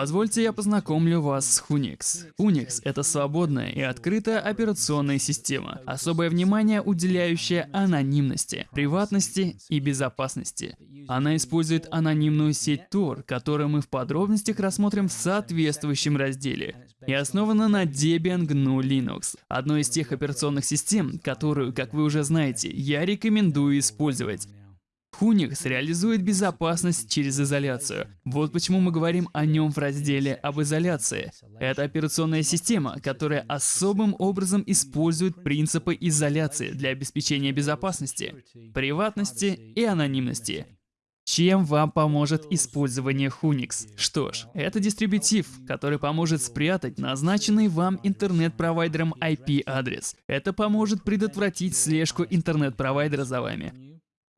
Позвольте я познакомлю вас с Unix. Unix — это свободная и открытая операционная система, особое внимание уделяющее анонимности, приватности и безопасности. Она использует анонимную сеть Tor, которую мы в подробностях рассмотрим в соответствующем разделе, и основана на Debian GNU Linux, одной из тех операционных систем, которую, как вы уже знаете, я рекомендую использовать. Unix реализует безопасность через изоляцию. Вот почему мы говорим о нем в разделе об изоляции. Это операционная система, которая особым образом использует принципы изоляции для обеспечения безопасности, приватности и анонимности. Чем вам поможет использование Unix? Что ж, это дистрибутив, который поможет спрятать назначенный вам интернет-провайдером IP-адрес. Это поможет предотвратить слежку интернет-провайдера за вами.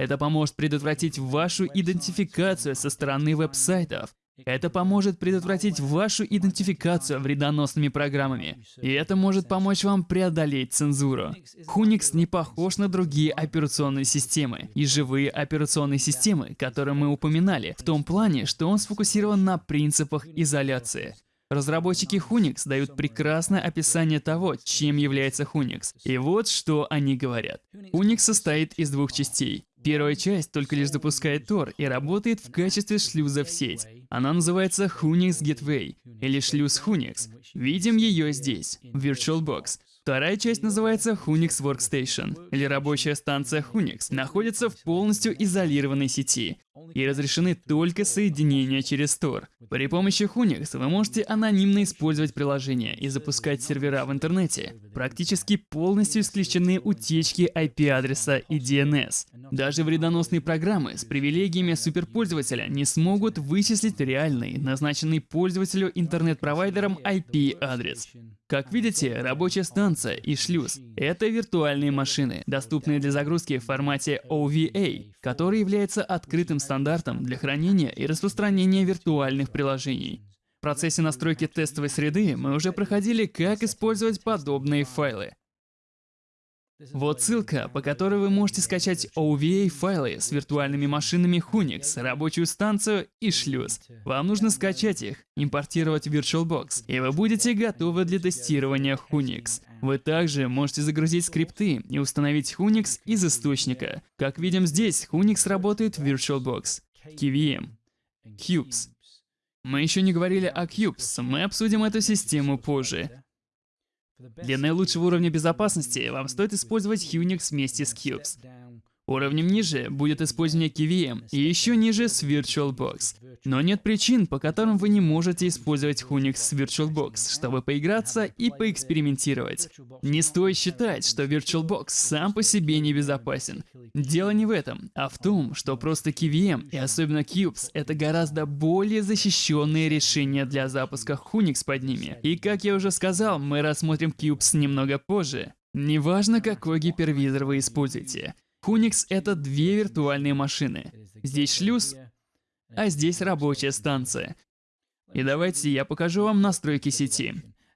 Это поможет предотвратить вашу идентификацию со стороны веб-сайтов. Это поможет предотвратить вашу идентификацию вредоносными программами. И это может помочь вам преодолеть цензуру. Unix не похож на другие операционные системы и живые операционные системы, которые мы упоминали, в том плане, что он сфокусирован на принципах изоляции. Разработчики Unix дают прекрасное описание того, чем является Unix. И вот что они говорят. Unix состоит из двух частей. Первая часть только лишь запускает Tor и работает в качестве шлюза в сеть. Она называется Unix Gateway, или шлюз Unix. Видим ее здесь, в VirtualBox. Вторая часть называется Unix Workstation, или рабочая станция Unix, находится в полностью изолированной сети и разрешены только соединения через Tor. При помощи Unix вы можете анонимно использовать приложения и запускать сервера в интернете. Практически полностью исключены утечки IP-адреса и DNS. Даже вредоносные программы с привилегиями суперпользователя не смогут вычислить реальный, назначенный пользователю интернет-провайдером IP-адрес. Как видите, рабочая станция и шлюз — это виртуальные машины, доступные для загрузки в формате OVA, который является открытым стандартом для хранения и распространения виртуальных приложений. В процессе настройки тестовой среды мы уже проходили, как использовать подобные файлы. Вот ссылка, по которой вы можете скачать OVA-файлы с виртуальными машинами Unix, рабочую станцию и шлюз. Вам нужно скачать их, импортировать в VirtualBox, и вы будете готовы для тестирования Unix. Вы также можете загрузить скрипты и установить Unix из источника. Как видим здесь, Unix работает в VirtualBox, KVM, Cubes. Мы еще не говорили о Cubes, мы обсудим эту систему позже. Для наилучшего уровня безопасности вам стоит использовать Unix вместе с Cubes. Уровнем ниже будет использование KVM и еще ниже с VirtualBox. Но нет причин, по которым вы не можете использовать Unix с VirtualBox, чтобы поиграться и поэкспериментировать. Не стоит считать, что VirtualBox сам по себе небезопасен. Дело не в этом, а в том, что просто KVM и особенно Cubes — это гораздо более защищенные решения для запуска Unix под ними. И как я уже сказал, мы рассмотрим Cubes немного позже. Неважно, какой гипервизор вы используете. Unix — это две виртуальные машины. Здесь шлюз, а здесь рабочая станция. И давайте я покажу вам настройки сети.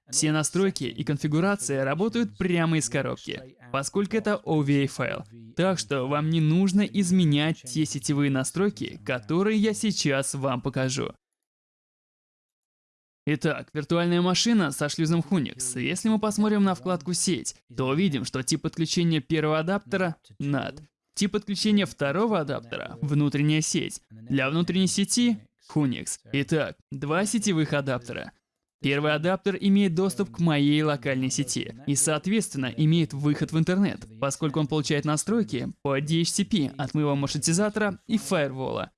Все настройки и конфигурация работают прямо из коробки, поскольку это OVA файл. Так что вам не нужно изменять те сетевые настройки, которые я сейчас вам покажу. Итак, виртуальная машина со шлюзом Unix. Если мы посмотрим на вкладку «Сеть», то увидим, что тип подключения первого адаптера — NAT. Тип подключения второго адаптера — внутренняя сеть. Для внутренней сети — Unix. Итак, два сетевых адаптера. Первый адаптер имеет доступ к моей локальной сети и, соответственно, имеет выход в интернет, поскольку он получает настройки по DHCP от моего маршрутизатора и фаервола.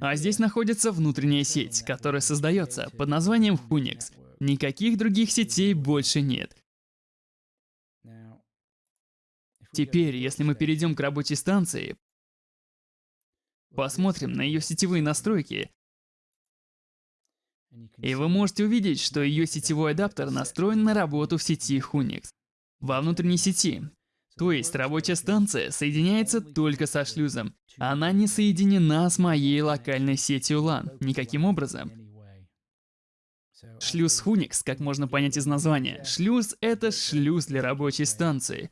А здесь находится внутренняя сеть, которая создается под названием Unix. Никаких других сетей больше нет. Теперь, если мы перейдем к рабочей станции, посмотрим на ее сетевые настройки, и вы можете увидеть, что ее сетевой адаптер настроен на работу в сети Unix. Во внутренней сети то есть рабочая станция соединяется только со шлюзом. Она не соединена с моей локальной сетью LAN никаким образом. Шлюз Unix, как можно понять из названия. Шлюз — это шлюз для рабочей станции.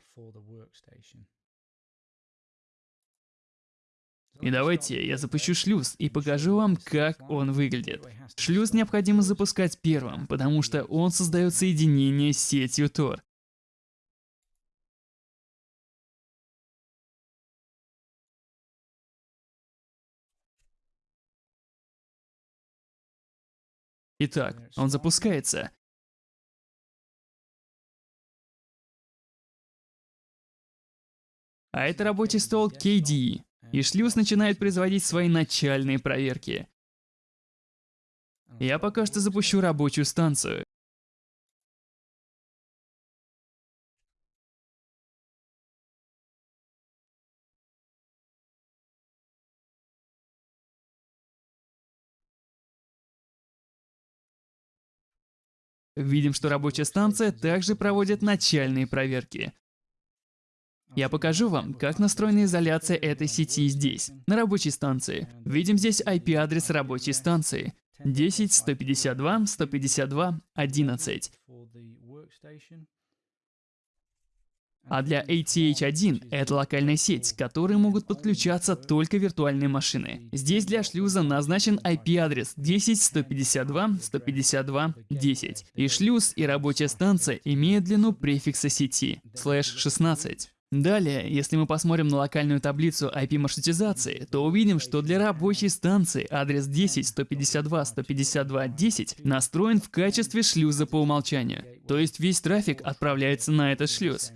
И давайте я запущу шлюз и покажу вам, как он выглядит. Шлюз необходимо запускать первым, потому что он создает соединение с сетью Tor. Итак, он запускается. А это рабочий стол KDE и шлюз начинает производить свои начальные проверки. Я пока что запущу рабочую станцию. Видим, что рабочая станция также проводит начальные проверки. Я покажу вам, как настроена изоляция этой сети здесь, на рабочей станции. Видим здесь IP-адрес рабочей станции. 10 152 152 11. А для ATH1 это локальная сеть, к которой могут подключаться только виртуальные машины. Здесь для шлюза назначен IP-адрес 10 152 152 10. И шлюз, и рабочая станция имеют длину префикса сети, слэш 16. Далее, если мы посмотрим на локальную таблицу IP-маршрутизации, то увидим, что для рабочей станции адрес 10.152.152.10 настроен в качестве шлюза по умолчанию. То есть весь трафик отправляется на этот шлюз.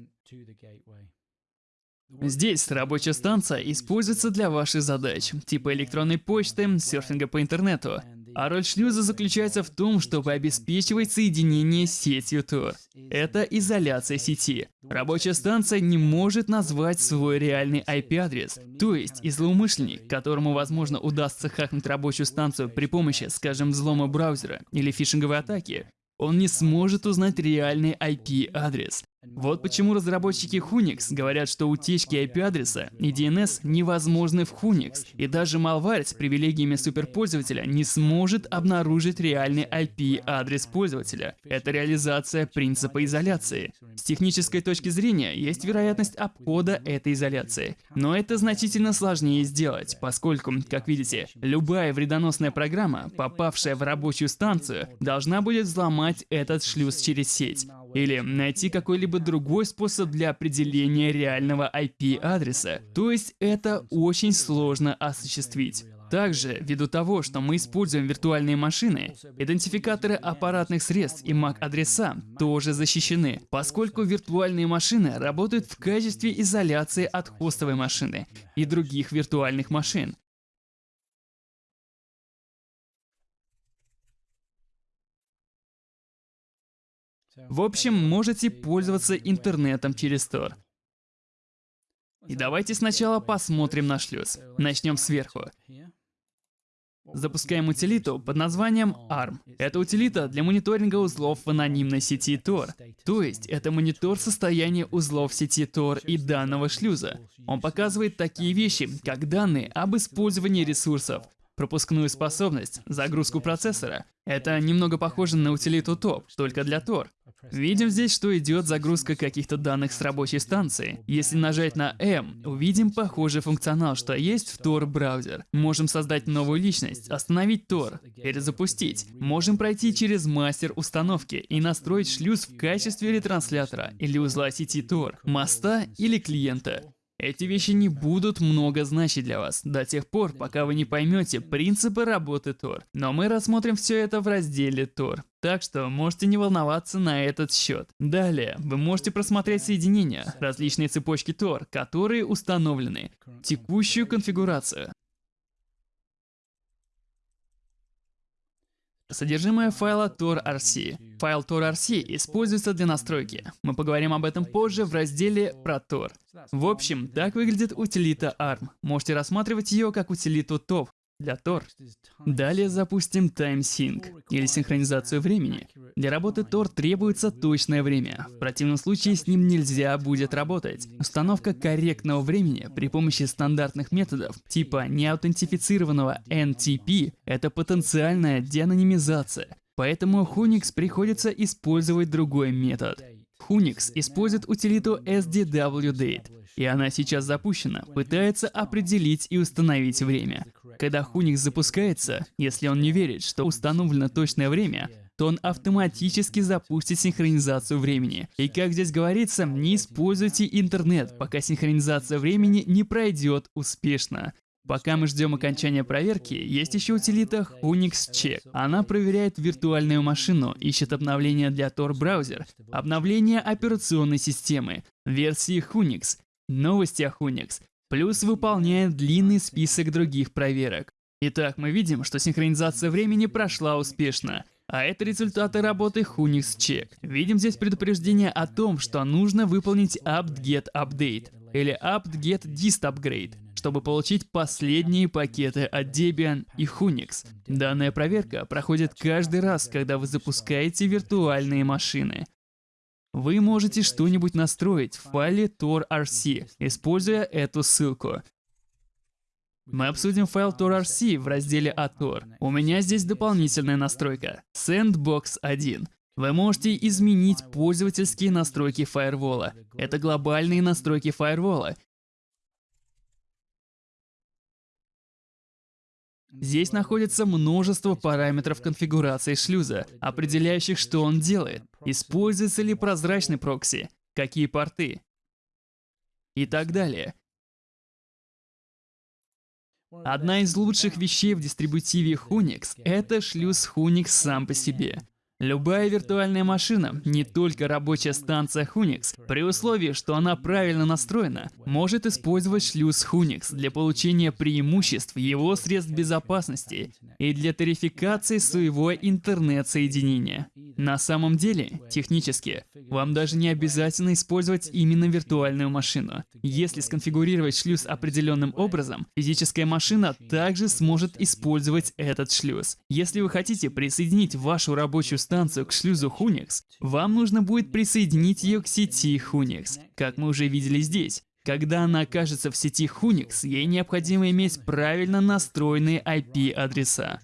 Здесь рабочая станция используется для ваших задач, типа электронной почты, серфинга по интернету, а роль шлюза заключается в том, чтобы обеспечивать соединение с сетью Tor. Это изоляция сети. Рабочая станция не может назвать свой реальный IP-адрес. То есть, и злоумышленник, которому, возможно, удастся хакнуть рабочую станцию при помощи, скажем, взлома браузера или фишинговой атаки, он не сможет узнать реальный IP-адрес. Вот почему разработчики Hunix говорят, что утечки IP-адреса и DNS невозможны в Hunix, и даже malware с привилегиями суперпользователя не сможет обнаружить реальный IP-адрес пользователя. Это реализация принципа изоляции. С технической точки зрения есть вероятность обхода этой изоляции, но это значительно сложнее сделать, поскольку, как видите, любая вредоносная программа, попавшая в рабочую станцию, должна будет взломать этот шлюз через сеть или найти какой-либо другой способ для определения реального IP-адреса. То есть это очень сложно осуществить. Также, ввиду того, что мы используем виртуальные машины, идентификаторы аппаратных средств и MAC-адреса тоже защищены, поскольку виртуальные машины работают в качестве изоляции от хостовой машины и других виртуальных машин. В общем, можете пользоваться интернетом через Tor. И давайте сначала посмотрим на шлюз. Начнем сверху. Запускаем утилиту под названием ARM. Это утилита для мониторинга узлов в анонимной сети Tor. То есть, это монитор состояния узлов сети Tor и данного шлюза. Он показывает такие вещи, как данные об использовании ресурсов, пропускную способность, загрузку процессора. Это немного похоже на утилиту TOP, только для Tor. Видим здесь, что идет загрузка каких-то данных с рабочей станции. Если нажать на M, увидим похожий функционал, что есть в Tor браузер. Можем создать новую личность, остановить Tor, перезапустить. Можем пройти через мастер установки и настроить шлюз в качестве ретранслятора или узла сети Tor, моста или клиента. Эти вещи не будут много значить для вас, до тех пор, пока вы не поймете принципы работы Tor. Но мы рассмотрим все это в разделе Tor. Так что можете не волноваться на этот счет. Далее, вы можете просмотреть соединения, различные цепочки Tor, которые установлены, текущую конфигурацию, Содержимое файла tor.rc. Файл tor.rc используется для настройки. Мы поговорим об этом позже в разделе про Tor. В общем, так выглядит утилита ARM. Можете рассматривать ее как утилиту TOP, для Tor. Далее запустим TimeSync, или синхронизацию времени. Для работы Tor требуется точное время, в противном случае с ним нельзя будет работать. Установка корректного времени при помощи стандартных методов, типа неаутентифицированного NTP, это потенциальная деанонимизация. Поэтому Hunix приходится использовать другой метод. Hunix использует утилиту SDWDate, и она сейчас запущена, пытается определить и установить время. Когда Hunix запускается, если он не верит, что установлено точное время, то он автоматически запустит синхронизацию времени. И как здесь говорится, не используйте интернет, пока синхронизация времени не пройдет успешно. Пока мы ждем окончания проверки, есть еще утилита Hunix Check. Она проверяет виртуальную машину, ищет обновления для Tor браузер, обновление операционной системы, версии Hunix, новости о Hunix, плюс выполняет длинный список других проверок. Итак, мы видим, что синхронизация времени прошла успешно. А это результаты работы Hunix Check. Видим здесь предупреждение о том, что нужно выполнить apt-get update или apt-get dist upgrade чтобы получить последние пакеты от Debian и Hunix. Данная проверка проходит каждый раз, когда вы запускаете виртуальные машины. Вы можете что-нибудь настроить в файле tor.rc, используя эту ссылку. Мы обсудим файл tor.rc в разделе «Ator». У меня здесь дополнительная настройка — Sandbox 1. Вы можете изменить пользовательские настройки фаервола. Это глобальные настройки фаервола, Здесь находится множество параметров конфигурации шлюза, определяющих, что он делает, используется ли прозрачный прокси, какие порты и так далее. Одна из лучших вещей в дистрибутиве Hunix — это шлюз Hunix сам по себе. Любая виртуальная машина, не только рабочая станция Hunix, при условии, что она правильно настроена, может использовать шлюз Hunix для получения преимуществ его средств безопасности и для тарификации своего интернет-соединения. На самом деле, технически, вам даже не обязательно использовать именно виртуальную машину. Если сконфигурировать шлюз определенным образом, физическая машина также сможет использовать этот шлюз. Если вы хотите присоединить вашу рабочую станцию к шлюзу Hunix, вам нужно будет присоединить ее к сети Hunix, как мы уже видели здесь. Когда она окажется в сети Hunix, ей необходимо иметь правильно настроенные IP-адреса.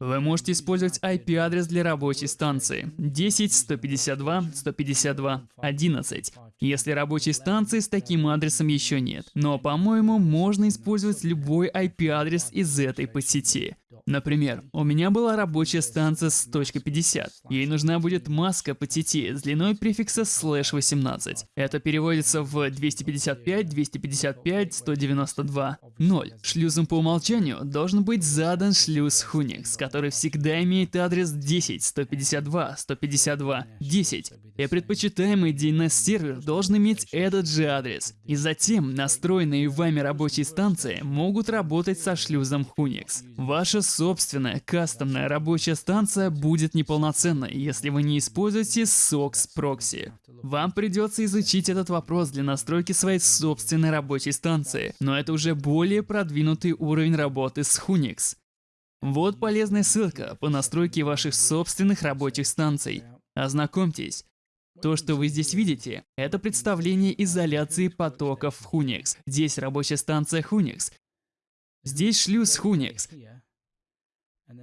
Вы можете использовать IP-адрес для рабочей станции 10.152.152.11, если рабочей станции с таким адресом еще нет. Но, по-моему, можно использовать любой IP-адрес из этой подсети. Например, у меня была рабочая станция с точкой 50. Ей нужна будет маска по сети с длиной префикса слэш 18. Это переводится в 255, 255, 192, 0. Шлюзом по умолчанию должен быть задан шлюз Hunix, который всегда имеет адрес 10, 152, 152, 10. И предпочитаемый DNS-сервер должен иметь этот же адрес. И затем настроенные вами рабочие станции могут работать со шлюзом Hunix. Ваша собственная кастомная рабочая станция будет неполноценной, если вы не используете SOX Proxy. Вам придется изучить этот вопрос для настройки своей собственной рабочей станции, но это уже более продвинутый уровень работы с Hunix. Вот полезная ссылка по настройке ваших собственных рабочих станций. Ознакомьтесь. То, что вы здесь видите, это представление изоляции потоков в Hunix. Здесь рабочая станция Hunix. Здесь шлюз Hunix.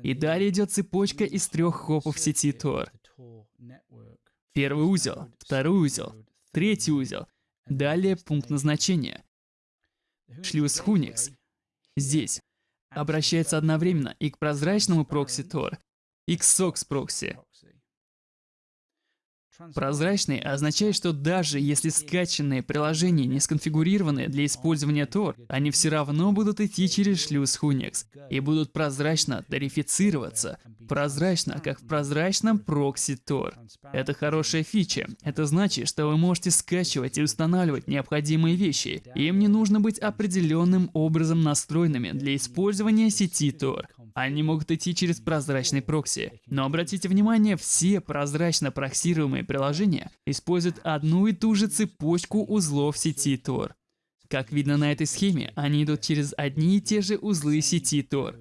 И далее идет цепочка из трех хопов сети Tor. Первый узел, второй узел, третий узел. Далее пункт назначения. Шлюз Hunix. Здесь. Обращается одновременно и к прозрачному прокси Tor, и к SOX прокси. Прозрачный означает, что даже если скачанные приложения не сконфигурированы для использования Tor, они все равно будут идти через шлюз Hunix и будут прозрачно тарифицироваться, прозрачно, как в прозрачном прокси Tor. Это хорошая фича. Это значит, что вы можете скачивать и устанавливать необходимые вещи. Им не нужно быть определенным образом настроенными для использования сети Tor. Они могут идти через прозрачный прокси. Но обратите внимание, все прозрачно проксируемые приложения используют одну и ту же цепочку узлов сети Tor. Как видно на этой схеме, они идут через одни и те же узлы сети Tor.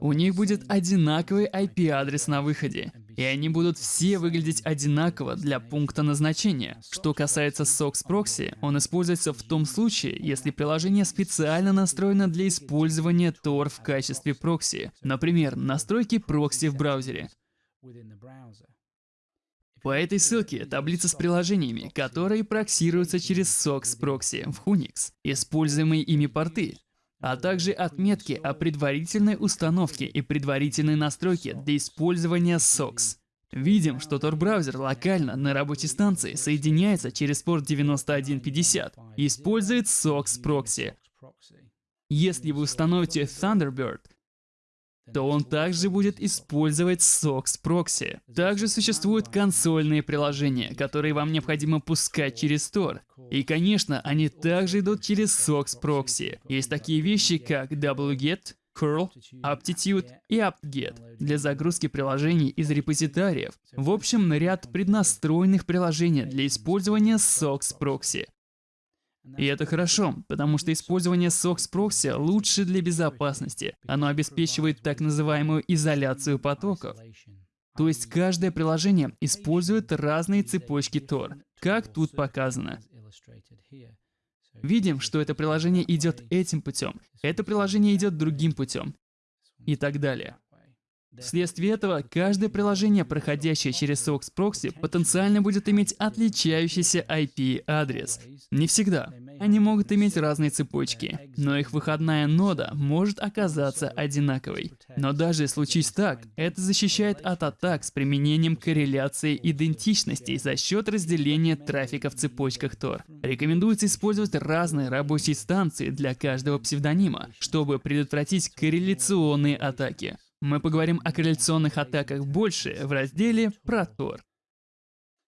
У них будет одинаковый IP-адрес на выходе, и они будут все выглядеть одинаково для пункта назначения. Что касается SOX Proxy, он используется в том случае, если приложение специально настроено для использования Tor в качестве прокси. Например, настройки прокси в браузере. По этой ссылке таблица с приложениями, которые проксируются через SOX Proxy в Unix, используемые ими порты, а также отметки о предварительной установке и предварительной настройке для использования SOX. Видим, что Tor-браузер локально на рабочей станции соединяется через порт 9150 и использует SOX Proxy. Если вы установите Thunderbird, то он также будет использовать SOX Proxy. Также существуют консольные приложения, которые вам необходимо пускать через Tor. И, конечно, они также идут через SOX Proxy. Есть такие вещи, как wget, curl, aptitude и apt-get для загрузки приложений из репозитариев. В общем, ряд преднастроенных приложений для использования SOX Proxy. И это хорошо, потому что использование SOX Proxy лучше для безопасности. Оно обеспечивает так называемую изоляцию потоков. То есть каждое приложение использует разные цепочки Tor, как тут показано. Видим, что это приложение идет этим путем, это приложение идет другим путем и так далее. Вследствие этого, каждое приложение, проходящее через SOX Proxy, потенциально будет иметь отличающийся IP-адрес. Не всегда. Они могут иметь разные цепочки, но их выходная нода может оказаться одинаковой. Но даже случись так, это защищает от атак с применением корреляции идентичностей за счет разделения трафика в цепочках Tor. Рекомендуется использовать разные рабочие станции для каждого псевдонима, чтобы предотвратить корреляционные атаки. Мы поговорим о корреляционных атаках больше в разделе про Tor.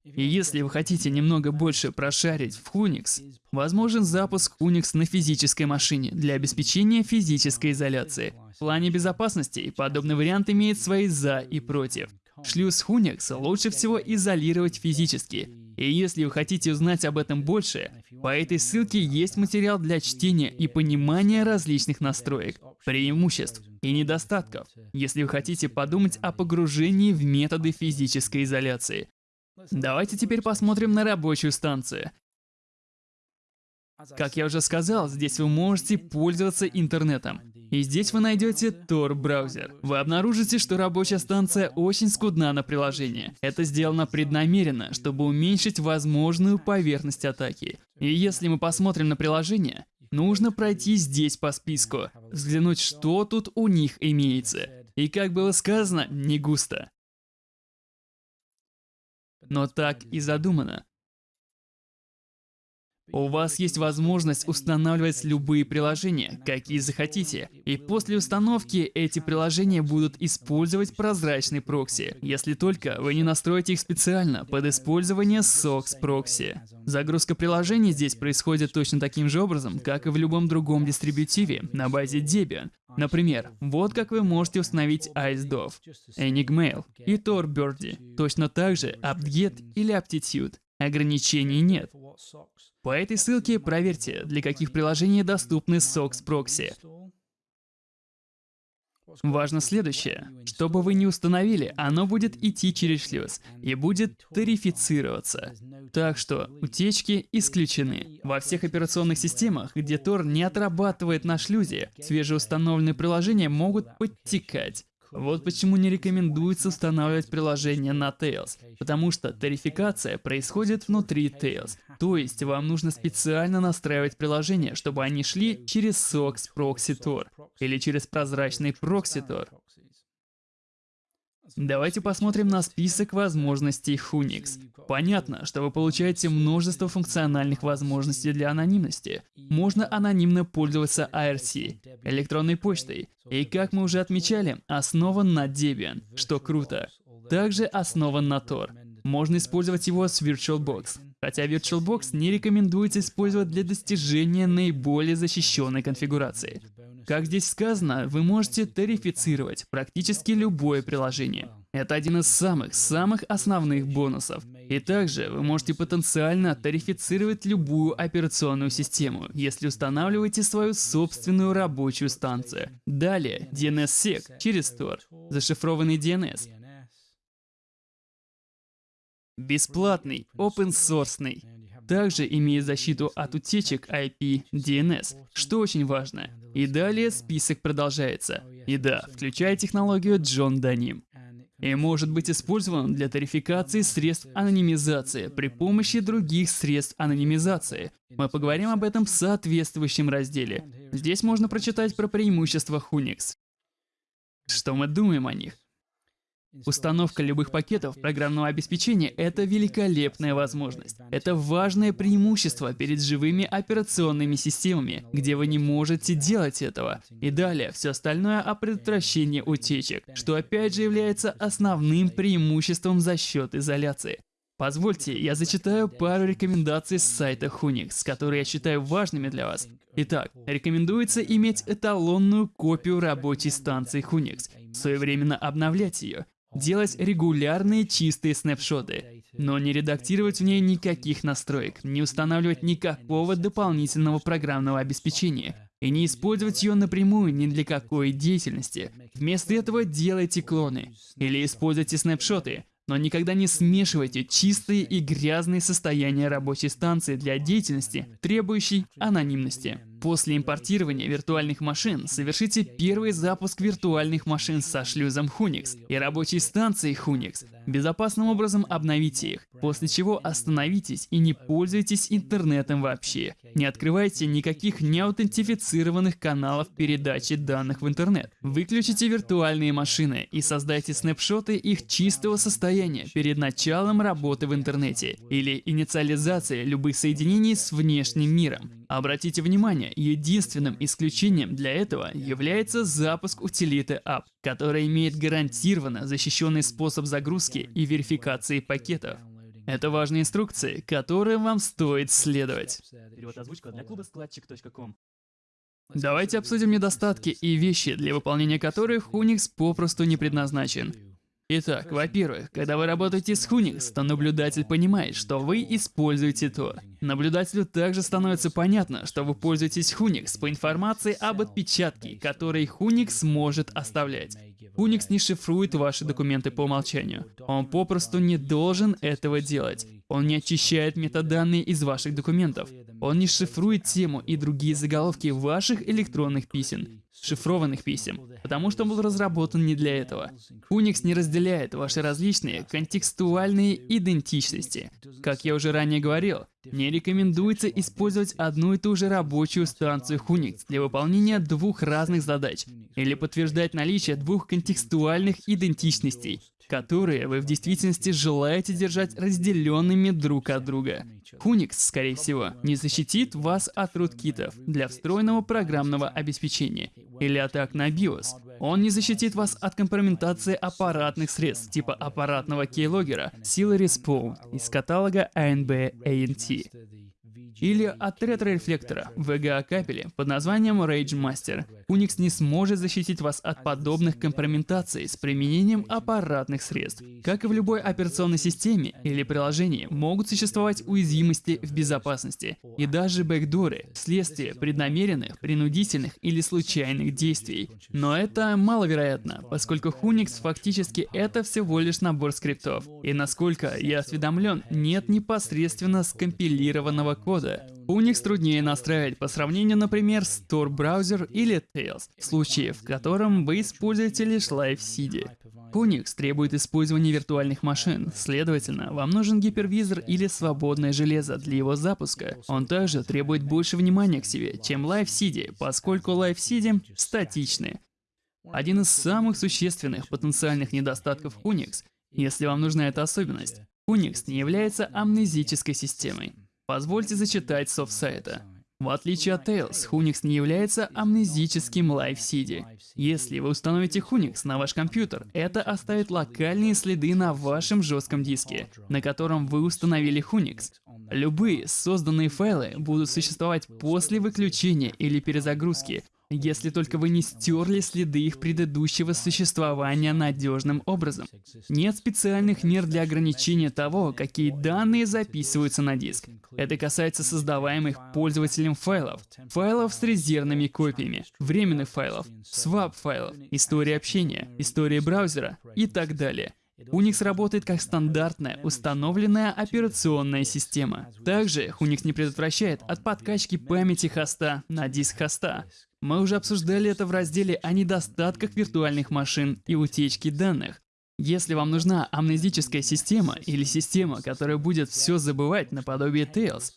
И если вы хотите немного больше прошарить в Unix, возможен запуск Unix на физической машине для обеспечения физической изоляции. В плане безопасности подобный вариант имеет свои «за» и «против». Шлюз Unix лучше всего изолировать физически. И если вы хотите узнать об этом больше, по этой ссылке есть материал для чтения и понимания различных настроек, преимуществ и недостатков, если вы хотите подумать о погружении в методы физической изоляции. Давайте теперь посмотрим на рабочую станцию. Как я уже сказал, здесь вы можете пользоваться интернетом. И здесь вы найдете Tor браузер. Вы обнаружите, что рабочая станция очень скудна на приложение. Это сделано преднамеренно, чтобы уменьшить возможную поверхность атаки. И если мы посмотрим на приложение, нужно пройти здесь по списку, взглянуть, что тут у них имеется. И как было сказано, не густо. Но так и задумано. У вас есть возможность устанавливать любые приложения, какие захотите. И после установки эти приложения будут использовать прозрачный прокси, если только вы не настроите их специально под использование SOX прокси. Загрузка приложений здесь происходит точно таким же образом, как и в любом другом дистрибутиве на базе Debian. Например, вот как вы можете установить IceDove, Enigmail и TorBirdie. Точно так же apt-get или aptitude. Ограничений нет. По этой ссылке проверьте, для каких приложений доступны Proxy. Важно следующее. Что бы вы ни установили, оно будет идти через шлюз и будет тарифицироваться. Так что утечки исключены. Во всех операционных системах, где Tor не отрабатывает на шлюзе, свежеустановленные приложения могут подтекать. Вот почему не рекомендуется устанавливать приложение на Tails, потому что тарификация происходит внутри Tails. То есть вам нужно специально настраивать приложения, чтобы они шли через SOX Proxy Tor или через прозрачный Proxy Tor. Давайте посмотрим на список возможностей Unix. Понятно, что вы получаете множество функциональных возможностей для анонимности. Можно анонимно пользоваться IRC, электронной почтой, и, как мы уже отмечали, основан на Debian, что круто. Также основан на Tor. Можно использовать его с VirtualBox, хотя VirtualBox не рекомендуется использовать для достижения наиболее защищенной конфигурации. Как здесь сказано, вы можете тарифицировать практически любое приложение. Это один из самых-самых основных бонусов. И также вы можете потенциально тарифицировать любую операционную систему, если устанавливаете свою собственную рабочую станцию. Далее, DNSSEC через Tor, зашифрованный DNS. Бесплатный, open-source. Также имеет защиту от утечек IP DNS, что очень важно. И далее список продолжается. И да, включая технологию Джон Даним. и может быть использован для тарификации средств анонимизации при помощи других средств анонимизации. Мы поговорим об этом в соответствующем разделе. Здесь можно прочитать про преимущества Unix. Что мы думаем о них? Установка любых пакетов программного обеспечения — это великолепная возможность. Это важное преимущество перед живыми операционными системами, где вы не можете делать этого. И далее, все остальное о предотвращении утечек, что опять же является основным преимуществом за счет изоляции. Позвольте, я зачитаю пару рекомендаций с сайта Hunix, которые я считаю важными для вас. Итак, рекомендуется иметь эталонную копию рабочей станции Hunix, своевременно обновлять ее, делать регулярные чистые снапшоты, но не редактировать в ней никаких настроек, не устанавливать никакого дополнительного программного обеспечения и не использовать ее напрямую ни для какой деятельности. Вместо этого делайте клоны или используйте снапшоты, но никогда не смешивайте чистые и грязные состояния рабочей станции для деятельности, требующей анонимности. После импортирования виртуальных машин совершите первый запуск виртуальных машин со шлюзом Hunix и рабочей станцией Hunix. Безопасным образом обновите их, после чего остановитесь и не пользуйтесь интернетом вообще. Не открывайте никаких неаутентифицированных каналов передачи данных в интернет. Выключите виртуальные машины и создайте снапшоты их чистого состояния перед началом работы в интернете или инициализацией любых соединений с внешним миром. Обратите внимание, единственным исключением для этого является запуск утилиты app, которая имеет гарантированно защищенный способ загрузки и верификации пакетов. Это важные инструкции, которым вам стоит следовать. Давайте обсудим недостатки и вещи, для выполнения которых Unix попросту не предназначен. Итак, во-первых, когда вы работаете с Hunix, то наблюдатель понимает, что вы используете Tor. Наблюдателю также становится понятно, что вы пользуетесь Hunix по информации об отпечатке, который Hunix может оставлять. Unix не шифрует ваши документы по умолчанию. Он попросту не должен этого делать. Он не очищает метаданные из ваших документов. Он не шифрует тему и другие заголовки ваших электронных писем шифрованных писем, потому что он был разработан не для этого. Unix не разделяет ваши различные контекстуальные идентичности. Как я уже ранее говорил, не рекомендуется использовать одну и ту же рабочую станцию Unix для выполнения двух разных задач или подтверждать наличие двух контекстуальных идентичностей, которые вы в действительности желаете держать разделенными друг от друга. Unix, скорее всего, не защитит вас от руткитов для встроенного программного обеспечения или атак на BIOS. Он не защитит вас от компрометации аппаратных средств типа аппаратного кейлогера Sila Respawn из каталога ANB ANT или от ретро-рефлектора VGA капели под названием Rage Master. Unix не сможет защитить вас от подобных компрометаций с применением аппаратных средств. Как и в любой операционной системе или приложении, могут существовать уязвимости в безопасности и даже бэкдоры вследствие преднамеренных, принудительных или случайных действий. Но это маловероятно, поскольку Unix фактически это всего лишь набор скриптов. И насколько я осведомлен, нет непосредственно скомпилированного кода, кода. Unix труднее настраивать по сравнению, например, с Tor Browser или Tails, в случае, в котором вы используете лишь LiveCD. Unix требует использования виртуальных машин, следовательно, вам нужен гипервизор или свободное железо для его запуска. Он также требует больше внимания к себе, чем LiveCD, поскольку LiveCD статичны. Один из самых существенных потенциальных недостатков Unix, если вам нужна эта особенность, Unix не является амнезической системой. Позвольте зачитать с сайта. В отличие от Tails, Hunix не является амнезическим Live-CD. Если вы установите Hunix на ваш компьютер, это оставит локальные следы на вашем жестком диске, на котором вы установили Hunix. Любые созданные файлы будут существовать после выключения или перезагрузки, если только вы не стерли следы их предыдущего существования надежным образом. Нет специальных мер для ограничения того, какие данные записываются на диск. Это касается создаваемых пользователем файлов, файлов с резервными копиями, временных файлов, swap файлов, истории общения, истории браузера и так далее. Unix работает как стандартная, установленная операционная система. Также Unix не предотвращает от подкачки памяти хоста на диск хоста. Мы уже обсуждали это в разделе о недостатках виртуальных машин и утечки данных. Если вам нужна амнезическая система или система, которая будет все забывать наподобие Tails,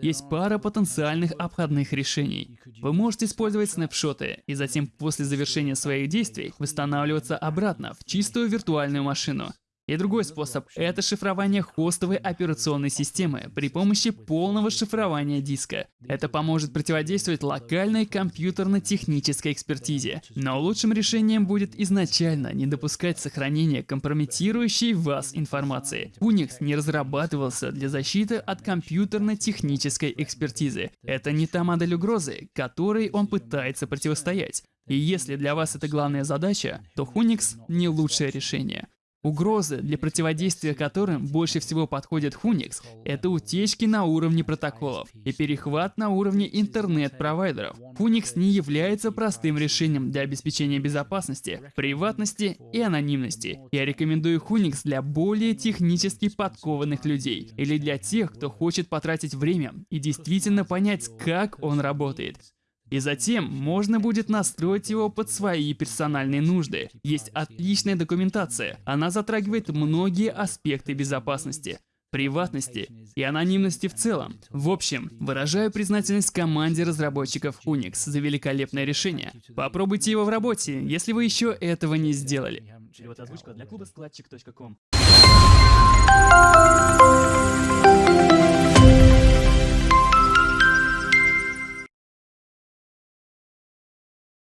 есть пара потенциальных обходных решений. Вы можете использовать снапшоты и затем после завершения своих действий восстанавливаться обратно в чистую виртуальную машину. И другой способ — это шифрование хостовой операционной системы при помощи полного шифрования диска. Это поможет противодействовать локальной компьютерно-технической экспертизе. Но лучшим решением будет изначально не допускать сохранения компрометирующей вас информации. Unix не разрабатывался для защиты от компьютерно-технической экспертизы. Это не та модель угрозы, которой он пытается противостоять. И если для вас это главная задача, то Unix не лучшее решение. Угрозы, для противодействия которым больше всего подходит Unix, это утечки на уровне протоколов и перехват на уровне интернет-провайдеров. Unix не является простым решением для обеспечения безопасности, приватности и анонимности. Я рекомендую Unix для более технически подкованных людей или для тех, кто хочет потратить время и действительно понять, как он работает. И затем можно будет настроить его под свои персональные нужды. Есть отличная документация. Она затрагивает многие аспекты безопасности приватности и анонимности в целом. В общем, выражаю признательность команде разработчиков Unix за великолепное решение. Попробуйте его в работе, если вы еще этого не сделали.